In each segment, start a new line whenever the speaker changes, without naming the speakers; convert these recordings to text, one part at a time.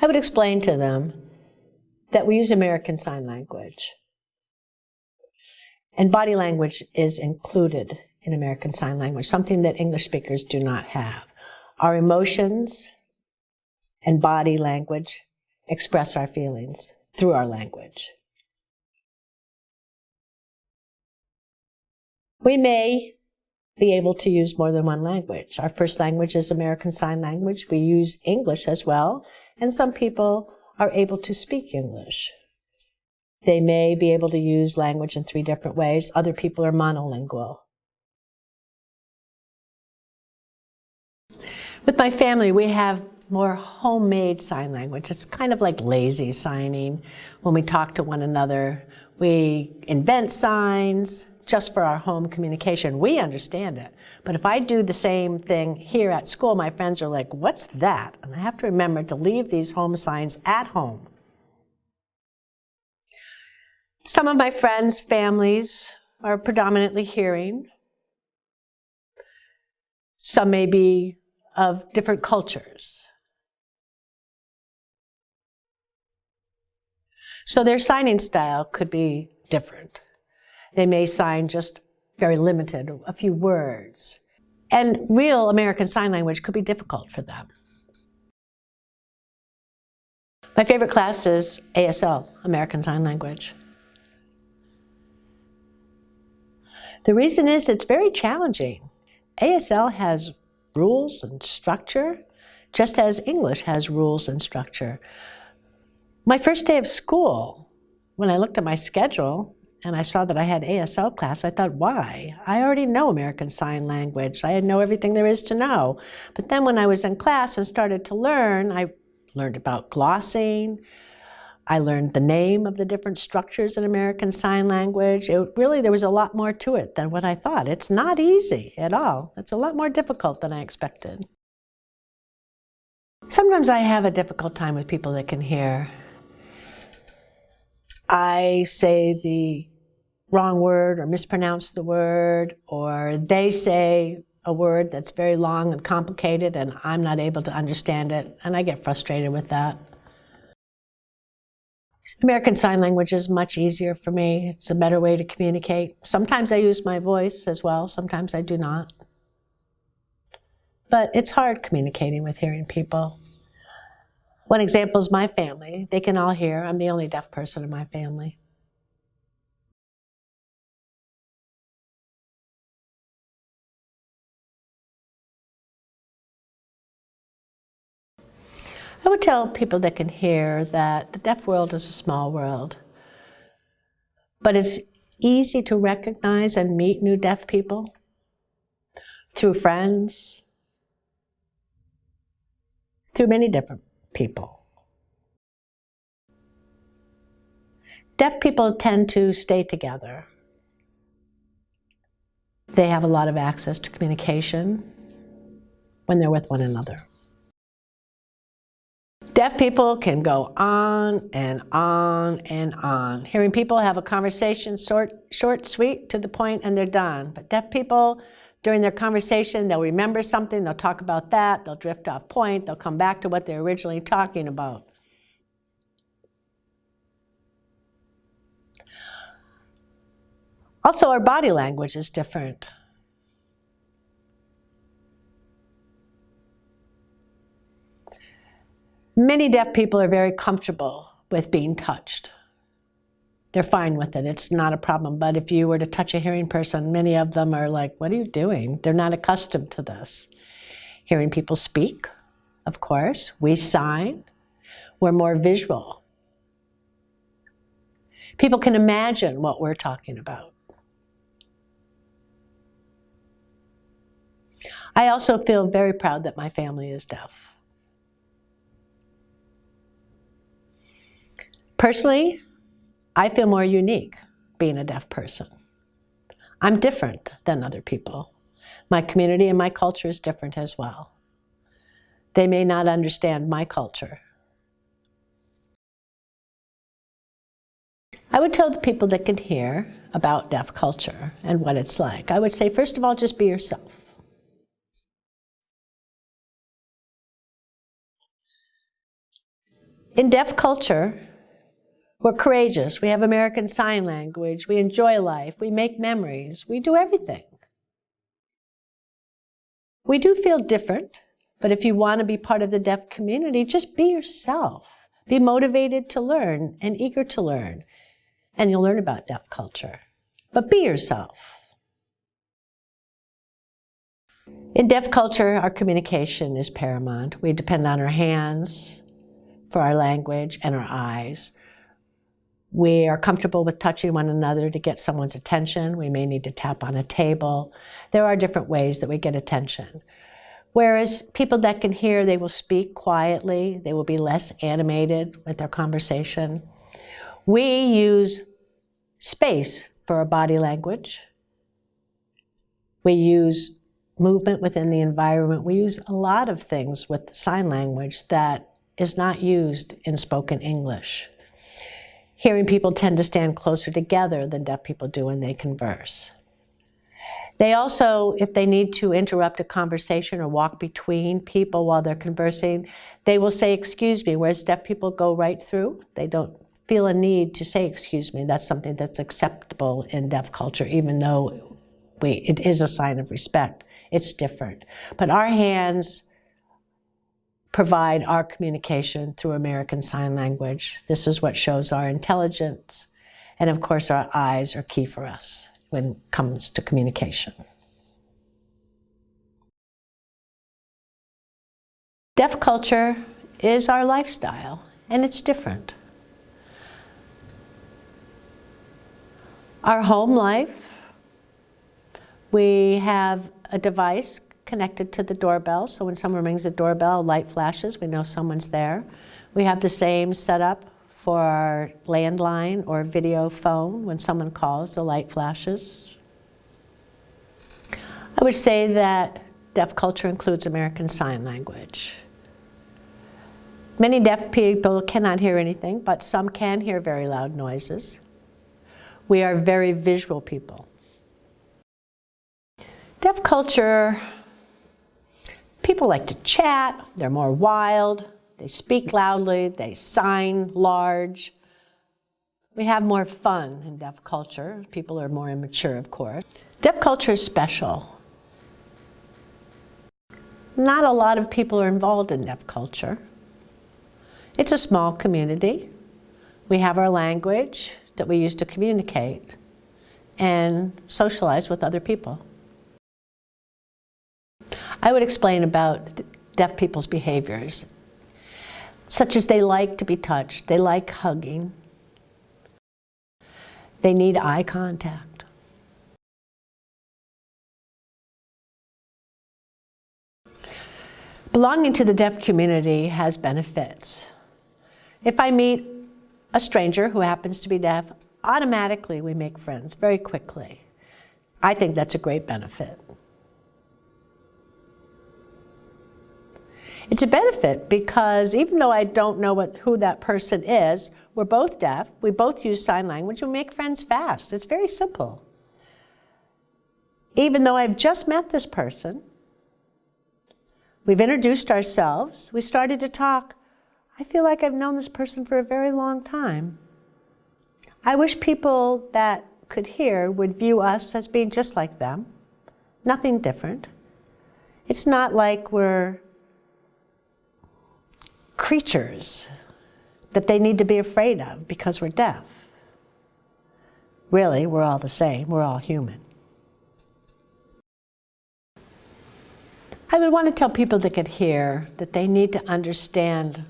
I would explain to them that we use American Sign Language. And body language is included in American Sign Language, something that English speakers do not have. Our emotions and body language express our feelings through our language. We may be able to use more than one language. Our first language is American Sign Language. We use English as well, and some people are able to speak English. They may be able to use language in three different ways. Other people are monolingual. With my family, we have more homemade sign language. It's kind of like lazy signing. When we talk to one another, we invent signs, just for our home communication. We understand it. But if I do the same thing here at school, my friends are like, what's that? And I have to remember to leave these home signs at home. Some of my friends' families are predominantly hearing. Some may be of different cultures. So their signing style could be different. They may sign just very limited, a few words. And real American Sign Language could be difficult for them. My favorite class is ASL, American Sign Language. The reason is it's very challenging. ASL has rules and structure, just as English has rules and structure. My first day of school, when I looked at my schedule, and I saw that I had ASL class, I thought, why? I already know American Sign Language. I know everything there is to know. But then when I was in class and started to learn, I learned about glossing. I learned the name of the different structures in American Sign Language. It really, there was a lot more to it than what I thought. It's not easy at all. It's a lot more difficult than I expected. Sometimes I have a difficult time with people that can hear. I say the wrong word or mispronounce the word, or they say a word that's very long and complicated and I'm not able to understand it, and I get frustrated with that. American Sign Language is much easier for me. It's a better way to communicate. Sometimes I use my voice as well, sometimes I do not. But it's hard communicating with hearing people. One example is my family. They can all hear. I'm the only deaf person in my family. I would tell people that can hear that the deaf world is a small world, but it's easy to recognize and meet new deaf people through friends, through many different people. Deaf people tend to stay together. They have a lot of access to communication when they're with one another. Deaf people can go on and on and on. Hearing people have a conversation, short, short, sweet, to the point, and they're done. But deaf people, during their conversation, they'll remember something, they'll talk about that, they'll drift off point, they'll come back to what they're originally talking about. Also, our body language is different. Many deaf people are very comfortable with being touched. They're fine with it. It's not a problem. But if you were to touch a hearing person, many of them are like, what are you doing? They're not accustomed to this. Hearing people speak, of course. We sign. We're more visual. People can imagine what we're talking about. I also feel very proud that my family is deaf. Personally, I feel more unique being a deaf person. I'm different than other people. My community and my culture is different as well. They may not understand my culture. I would tell the people that can hear about deaf culture and what it's like. I would say, first of all, just be yourself. In deaf culture, we're courageous. We have American Sign Language. We enjoy life. We make memories. We do everything. We do feel different, but if you want to be part of the deaf community, just be yourself. Be motivated to learn and eager to learn. And you'll learn about deaf culture. But be yourself. In deaf culture, our communication is paramount. We depend on our hands for our language and our eyes. We are comfortable with touching one another to get someone's attention. We may need to tap on a table. There are different ways that we get attention. Whereas people that can hear, they will speak quietly. They will be less animated with their conversation. We use space for our body language. We use movement within the environment. We use a lot of things with sign language that is not used in spoken English. Hearing people tend to stand closer together than deaf people do when they converse. They also, if they need to interrupt a conversation or walk between people while they're conversing, they will say, excuse me, whereas deaf people go right through. They don't feel a need to say, excuse me. That's something that's acceptable in deaf culture, even though we, it is a sign of respect. It's different. But our hands provide our communication through American Sign Language. This is what shows our intelligence. And of course, our eyes are key for us when it comes to communication. Deaf culture is our lifestyle, and it's different. Our home life, we have a device connected to the doorbell. So when someone rings the doorbell, light flashes, we know someone's there. We have the same setup for our landline or video phone. When someone calls, the light flashes. I would say that deaf culture includes American Sign Language. Many deaf people cannot hear anything, but some can hear very loud noises. We are very visual people. Deaf culture People like to chat, they're more wild, they speak loudly, they sign large. We have more fun in deaf culture. People are more immature, of course. Deaf culture is special. Not a lot of people are involved in deaf culture. It's a small community. We have our language that we use to communicate and socialize with other people. I would explain about deaf people's behaviors, such as they like to be touched, they like hugging, they need eye contact. Belonging to the deaf community has benefits. If I meet a stranger who happens to be deaf, automatically we make friends very quickly. I think that's a great benefit. It's a benefit because even though I don't know what, who that person is, we're both deaf, we both use sign language, we make friends fast. It's very simple. Even though I've just met this person, we've introduced ourselves, we started to talk, I feel like I've known this person for a very long time. I wish people that could hear would view us as being just like them, nothing different. It's not like we're creatures that they need to be afraid of because we're deaf. Really, we're all the same. We're all human. I would want to tell people that could hear that they need to understand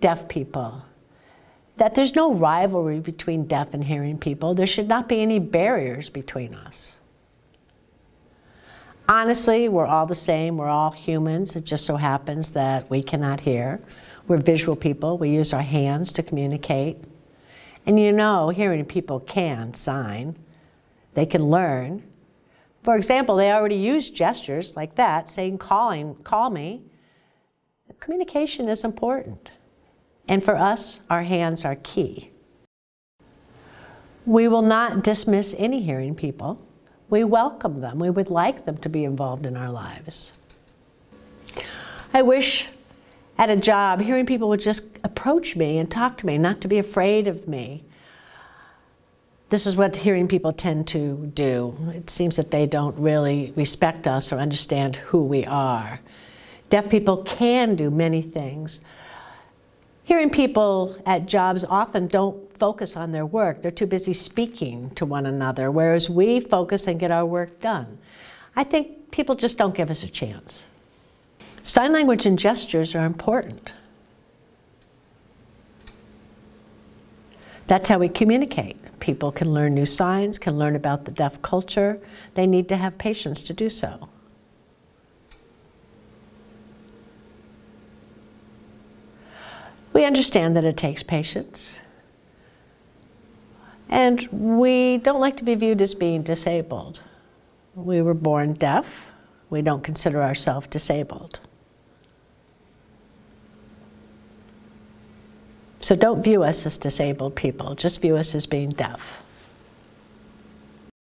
deaf people, that there's no rivalry between deaf and hearing people. There should not be any barriers between us. Honestly, we're all the same. We're all humans. It just so happens that we cannot hear. We're visual people. We use our hands to communicate. And you know, hearing people can sign. They can learn. For example, they already use gestures like that, saying calling, call me. Communication is important. And for us, our hands are key. We will not dismiss any hearing people. We welcome them. We would like them to be involved in our lives. I wish at a job, hearing people would just approach me and talk to me, not to be afraid of me. This is what hearing people tend to do. It seems that they don't really respect us or understand who we are. Deaf people can do many things. Hearing people at jobs often don't focus on their work. They're too busy speaking to one another, whereas we focus and get our work done. I think people just don't give us a chance. Sign language and gestures are important. That's how we communicate. People can learn new signs, can learn about the deaf culture. They need to have patience to do so. We understand that it takes patience. And we don't like to be viewed as being disabled. We were born deaf. We don't consider ourselves disabled. So don't view us as disabled people, just view us as being deaf.